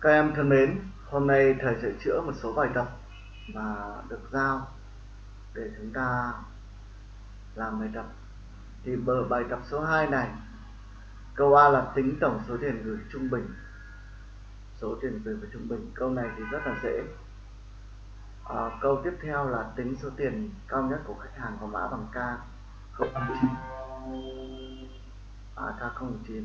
Các em thân mến, hôm nay thầy sẽ chữa một số bài tập mà được giao để chúng ta làm bài tập. Thì bờ bài tập số 2 này, câu A là tính tổng số tiền gửi trung bình. Số tiền gửi và trung bình. Câu này thì rất là dễ. À, câu tiếp theo là tính số tiền cao nhất của khách hàng có mã bằng K 009. À, K09.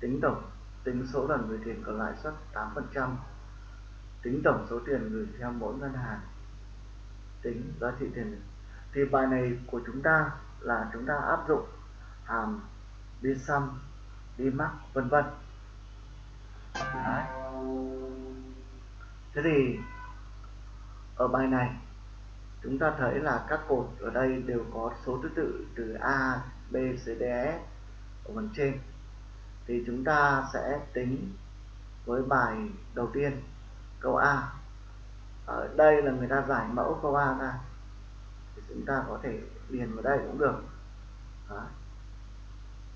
Tính tổng tính số lần gửi tiền có lãi suất 8%, tính tổng số tiền gửi theo mỗi ngân hàng, tính giá trị tiền. Thì bài này của chúng ta là chúng ta áp dụng hàm đi sum, đi mắc vân vân. Thế thì ở bài này chúng ta thấy là các cột ở đây đều có số thứ tự từ A, B, C, D, E ở phần trên thì chúng ta sẽ tính với bài đầu tiên, câu A. Ở đây là người ta giải mẫu câu A ra. Thì chúng ta có thể điền vào đây cũng được. Đó.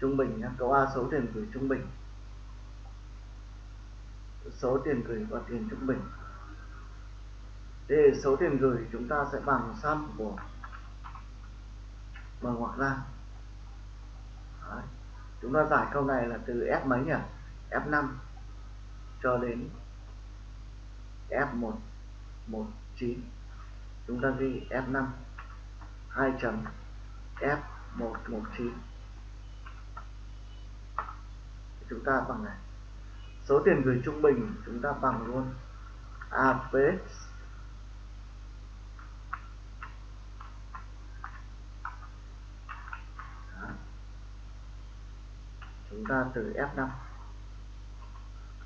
trung bình nhé câu A số tiền gửi trung bình. Số tiền gửi và tiền trung bình. Thì số tiền gửi chúng ta sẽ bằng sum của mở ngoặc ra. Đấy chúng ta giải câu này là từ F mấy nhỉ? F5 cho đến F1 19 chúng ta ghi F5 2 chấm F119 chúng ta bằng này. Số tiền gửi trung bình chúng ta bằng luôn. Average chúng ta từ F5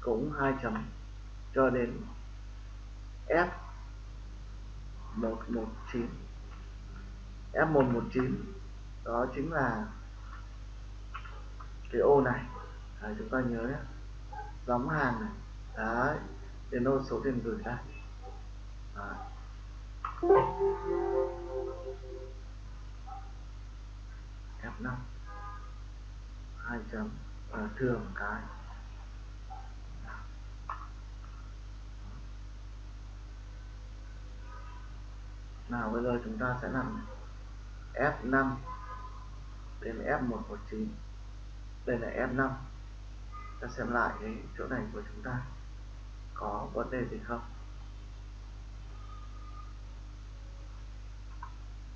cũng hai chấm cho đến F119 F119 đó chính là cái ô này. Đấy, chúng ta nhớ nhé. Gióng hàng này. Đấy tiền ô số tiền gửi ra. Đấy. F5 hai chấm và thường cái? Nào, bây giờ chúng ta sẽ làm F5 đến F119 đây là F5 ta xem lại cái chỗ này của chúng ta. Có vấn đề gì không?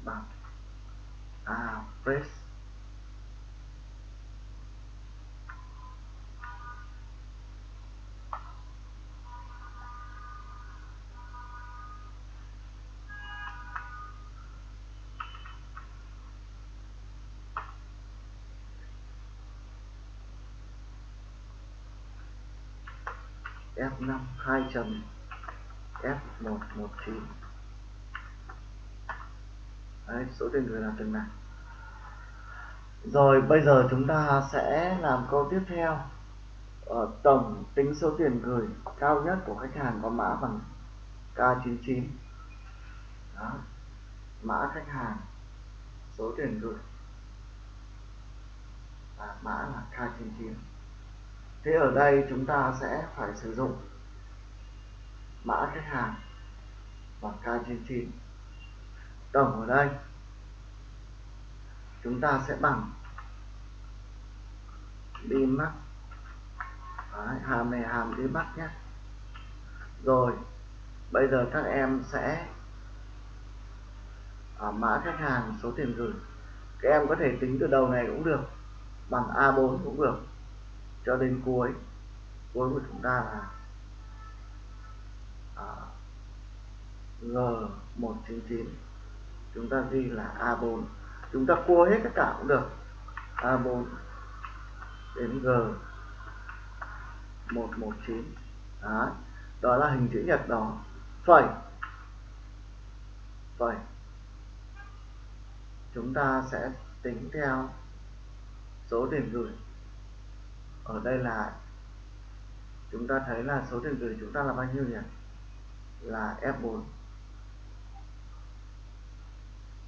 Bằng à press F5 2 chấm F119 Đấy, số tiền gửi là từng này. Rồi bây giờ chúng ta sẽ làm câu tiếp theo. Ở tổng tính số tiền gửi cao nhất của khách hàng có mã bằng K99 Đó. mã khách hàng số tiền gửi. Và mã là K99 thế ở đây chúng ta sẽ phải sử dụng mã khách hàng và K99 tổng ở đây chúng ta sẽ bằng đi mắt Đấy, hàm này hàm đi mắt nhé. Rồi bây giờ các em sẽ ở mã khách hàng số tiền gửi. Các em có thể tính từ đầu này cũng được bằng A4 cũng được cho đến cuối cuối của chúng ta là à, G199 chúng ta ghi là A4 chúng ta cua hết tất cả cũng được. A4 đến G 119 đó, đó là hình chữ nhật đó. Phẩy. Phẩy. Chúng ta sẽ tính theo số tiền gửi ở đây là chúng ta thấy là số tiền gửi chúng ta là bao nhiêu nhỉ? Là F4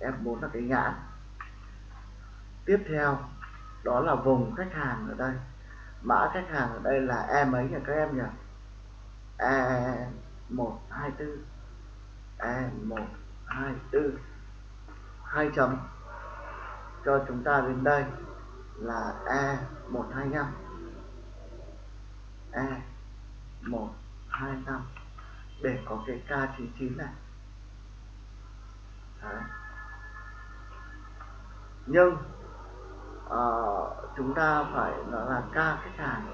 F4 là cái nhãn. Tiếp theo, đó là vùng khách hàng ở đây. Mã khách hàng ở đây là E mấy nhỉ các em nhỉ? E 124 E 124 hai chấm. Cho chúng ta đến đây là E 125 E 1 2 5 để có cái K99 này. Đấy. nhưng uh, chúng ta phải nó là K khách hàng.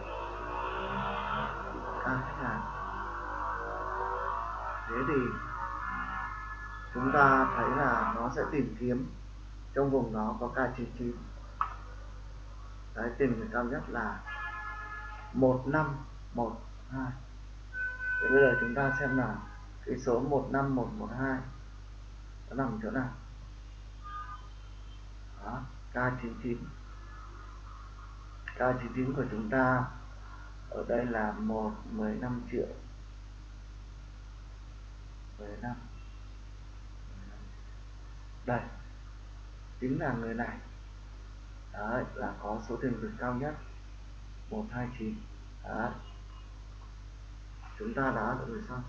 K khách hàng. Thế thì chúng ta thấy là nó sẽ tìm kiếm trong vùng đó có K99 đấy tìm người cao nhất là 1512 thì bây giờ chúng ta xem là cái số 15112 nó nằm chỗ nào? Đó K99 K99 của chúng ta ở đây là 1 15 triệu. 15 đây, chính là người này. Đấy, là có số tiền vượt cao nhất. 129 đấy. Chúng ta đã được xong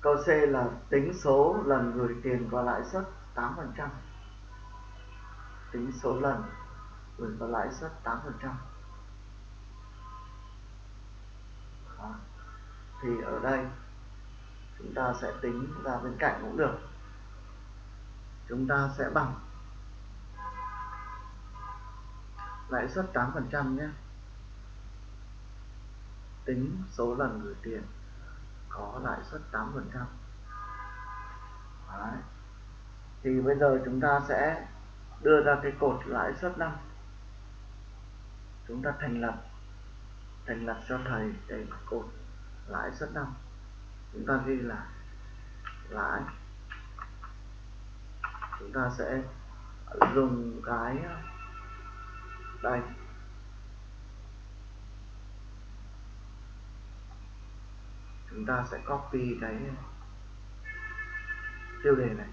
câu C là tính số lần gửi tiền và lãi suất 8% tính số lần gửi và lãi suất 8% Đó. thì ở đây, chúng ta sẽ tính ra bên cạnh cũng được. Chúng ta sẽ bằng lãi suất 8% nhé. Tính số lần gửi tiền có lãi suất 8% Đấy. thì bây giờ chúng ta sẽ đưa ra cái cột lãi suất năm. Chúng ta thành lập thành lập cho thầy cái cột lãi suất năm. Chúng ta ghi là lãi chúng ta sẽ dùng cái đây. Chúng ta sẽ copy cái tiêu đề này.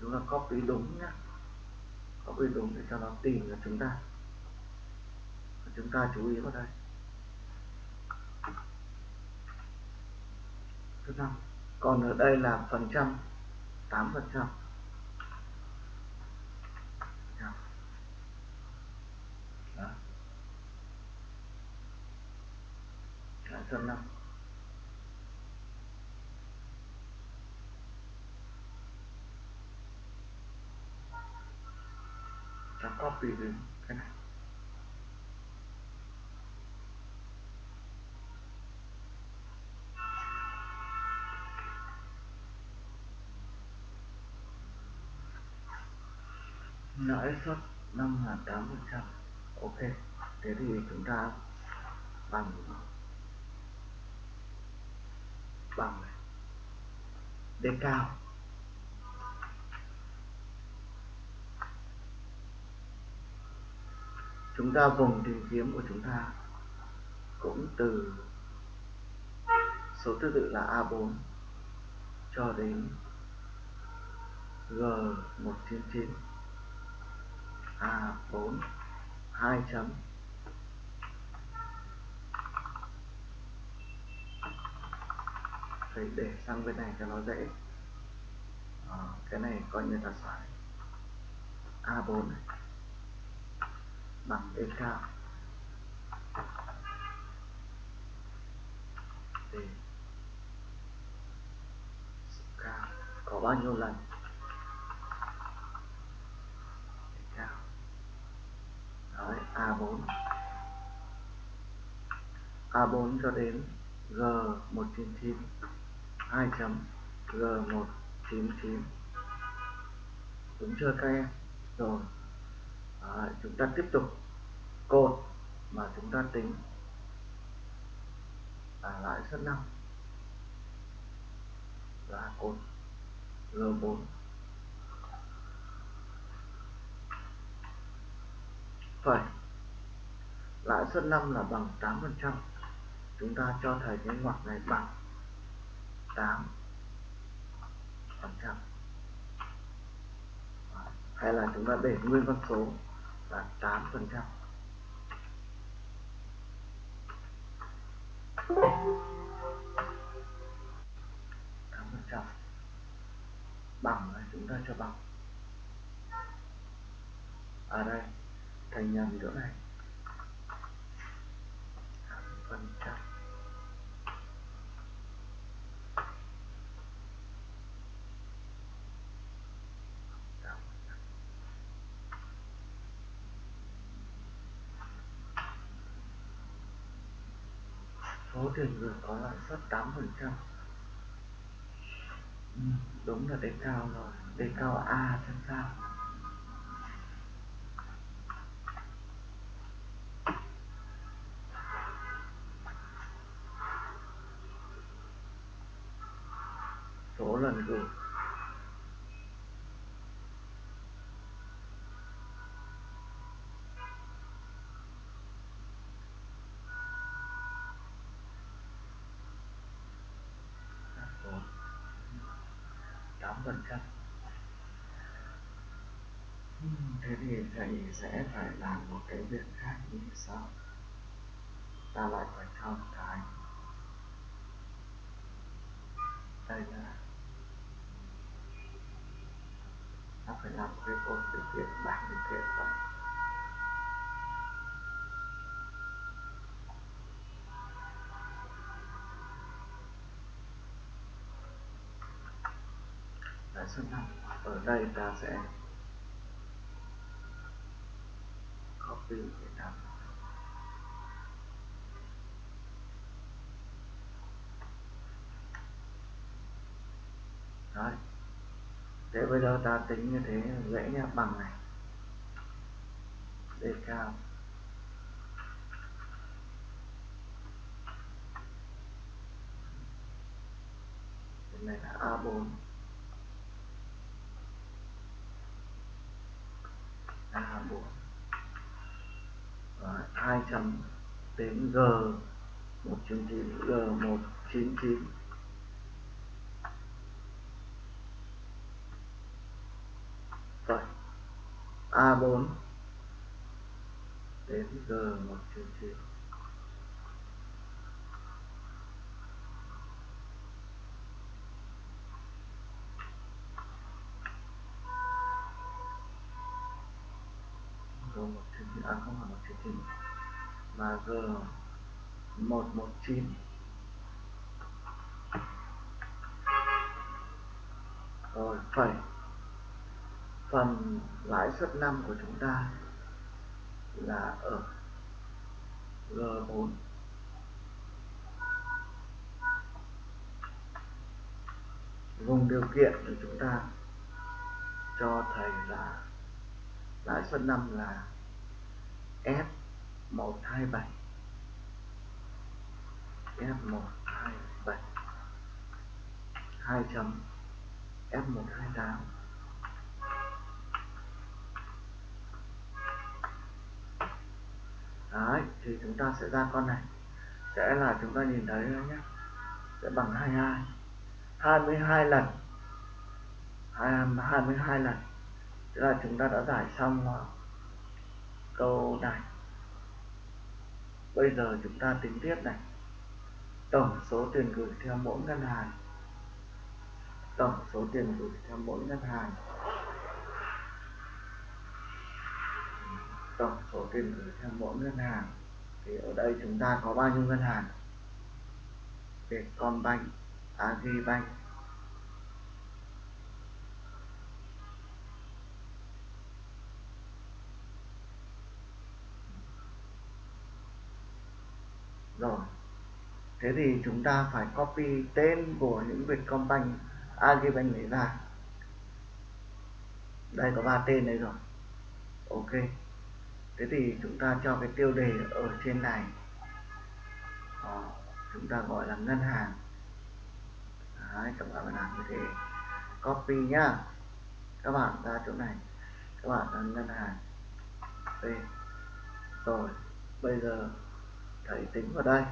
Chúng ta copy đúng nhé copy đúng để cho nó tìm được chúng ta. Chúng ta chú ý vào đây. Thứ năm còn ở đây là phần trăm 8 phần trăm. Lãi suất ta copy đến cái này. Lãi suất năm là tám phần trăm. Ok, thế thì chúng ta bằng bằng d cao. Chúng ta vùng tìm kiếm của chúng ta cũng từ số thứ tự là A4 cho đến G199 A4 2 chấm. Phải để sang bên này cho nó dễ. À, cái này coi như là xoài. A4 này. Bằng E cao. Để. Cao. Có bao nhiêu lần? A4 A4 cho đến G199 2 chấm G199 đúng chưa các em? Rồi. À, chúng ta tiếp tục. Cột mà chúng ta tính. Là lãi suất năm là cột G4 phải lãi suất năm là bằng 8% chúng ta cho thầy cái ngoặc này bằng 8 phần trăm. Hay là chúng ta để nguyên con số là 8 phần trăm. Tám phần trăm. Bằng là chúng ta cho bằng. Ở à đây thành nhầm chỗ này phần trăm số tiền gửi có lãi suất 8 phần trăm. Ừ, đúng là đề cao rồi. Đề cao A xem sao? Số lần gửi tám phần trăm thế thì thầy sẽ phải làm một cái việc khác như sau. Ta lại phải thao cái đây là nó phải làm cái cột điều kiện bảng điều kiện rồi Đấy, suất năm ở đây ta sẽ copy để làm đấy thế bây giờ ta tính như thế, dễ nhá, bằng này. Đề cao. Cái này là A4 A4 Và 200 đến G 199 G 199 4 đến G 199 G 199 à không phải 199 mà G 119 rồi phẩy phần lãi suất năm của chúng ta là ở G4 vùng điều kiện thì chúng ta cho thầy là lãi suất năm là F127 F127 2 chấm F128 Đấy, thì chúng ta sẽ ra con này. Sẽ là chúng ta nhìn thấy nhé sẽ bằng 22 22 lần. 22 lần. Tức là chúng ta đã giải xong câu này. Bây giờ chúng ta tính tiếp này. Tổng số tiền gửi theo mỗi ngân hàng. Tổng số tiền gửi theo mỗi ngân hàng. Tổng số tiền gửi theo mỗi ngân hàng thì ở đây chúng ta có bao nhiêu ngân hàng? Vietcombank, Agribank. Rồi thế thì chúng ta phải copy tên của những Vietcombank Agribank này ra. Đây có ba tên đấy rồi. Ok thế thì chúng ta cho cái tiêu đề ở trên này. Đó, chúng ta gọi là ngân hàng. Đấy, các bạn phải làm như thế. Copy nhá. Các bạn ra chỗ này. Các bạn là ngân hàng. B rồi bây giờ thầy tính vào đây.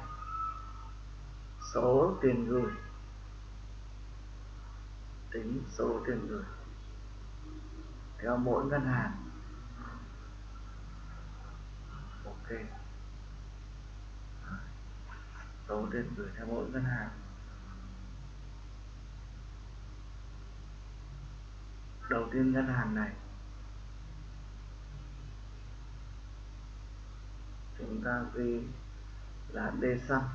Số tiền gửi. Tính số tiền gửi. Theo mỗi ngân hàng. Tên. Số tiền gửi theo mỗi ngân hàng. Đầu tiên ngân hàng này. Chúng ta ghi là D xăng.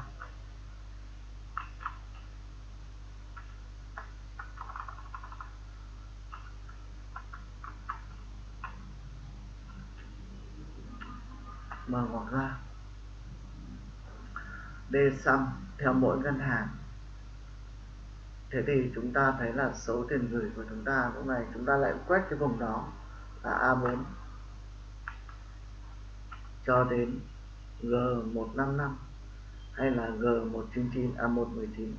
Mở ngoặc ra. D sum theo mỗi ngân hàng. Thế thì chúng ta thấy là số tiền gửi của chúng ta lúc này chúng ta lại quét cái vùng đó là A4 cho đến G155 hay là G199 A119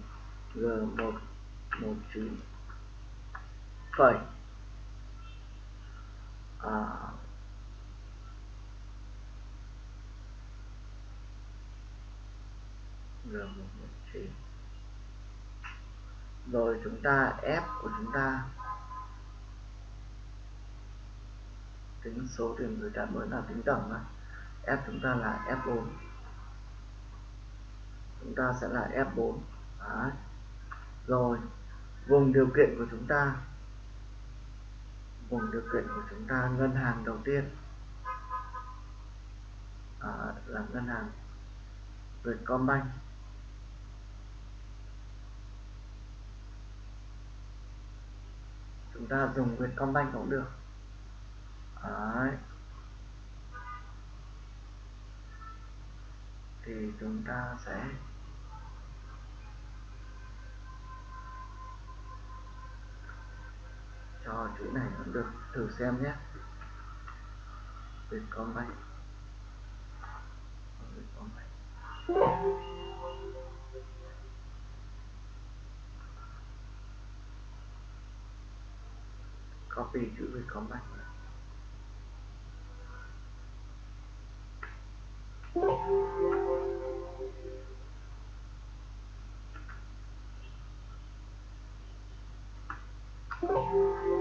G119 phẩy à, R119 rồi chúng ta F của chúng ta. Tính số tiền gửi trả mới là tính tổng này F chúng ta là F4 chúng ta sẽ là F4 Đấy. rồi vùng điều kiện của chúng ta. Vùng điều kiện của chúng ta ngân hàng đầu tiên. À, là ngân hàng Vietcombank chúng ta dùng Vietcombank cũng được. Đấy. thì chúng ta sẽ cho chữ này cũng được. Thử xem nhé. Vietcombank Vietcombank copy chữ Vietcombank Có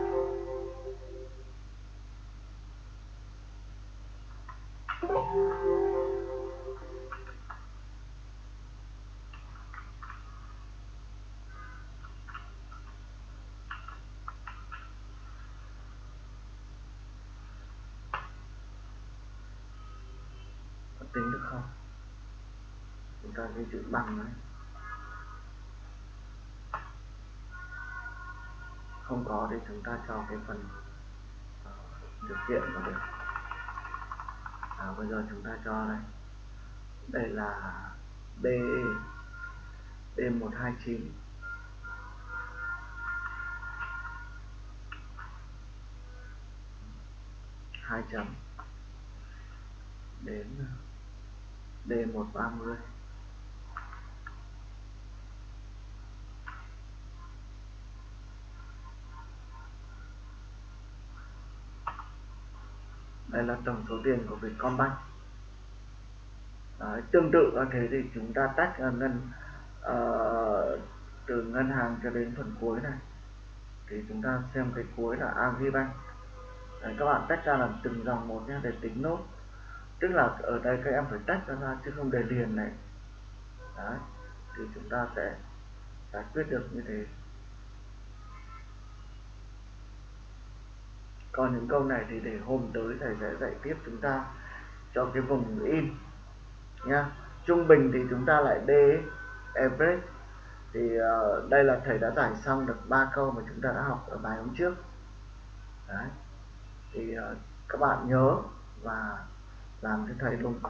tính được không? Chúng ta ghi chữ bằng đấy. Không có thì chúng ta cho cái phần ờ, điều kiện vào được. À, bây giờ chúng ta cho đây. Đây là b b 129 hai chấm. Đến D130 đây là tổng số tiền của Vietcombank. Đấy, tương tự như thế thì chúng ta tách ngân uh, từ ngân hàng cho đến phần cuối này. Thì chúng ta xem cái cuối là Agribank Đấy, các bạn tách ra làm từng dòng một nhé để tính nốt tức là ở đây các em phải tách ra chứ không để liền này. Đấy, thì chúng ta sẽ giải quyết được như thế. Còn những câu này thì để hôm tới thầy sẽ dạy tiếp chúng ta cho cái vùng in nha trung bình thì chúng ta lại d average. Thì uh, đây là thầy đã giải xong được ba câu mà chúng ta đã học ở bài hôm trước. Đấy thì uh, các bạn nhớ và làm cho thầy luôn.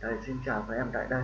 Thầy xin chào các em tại đây.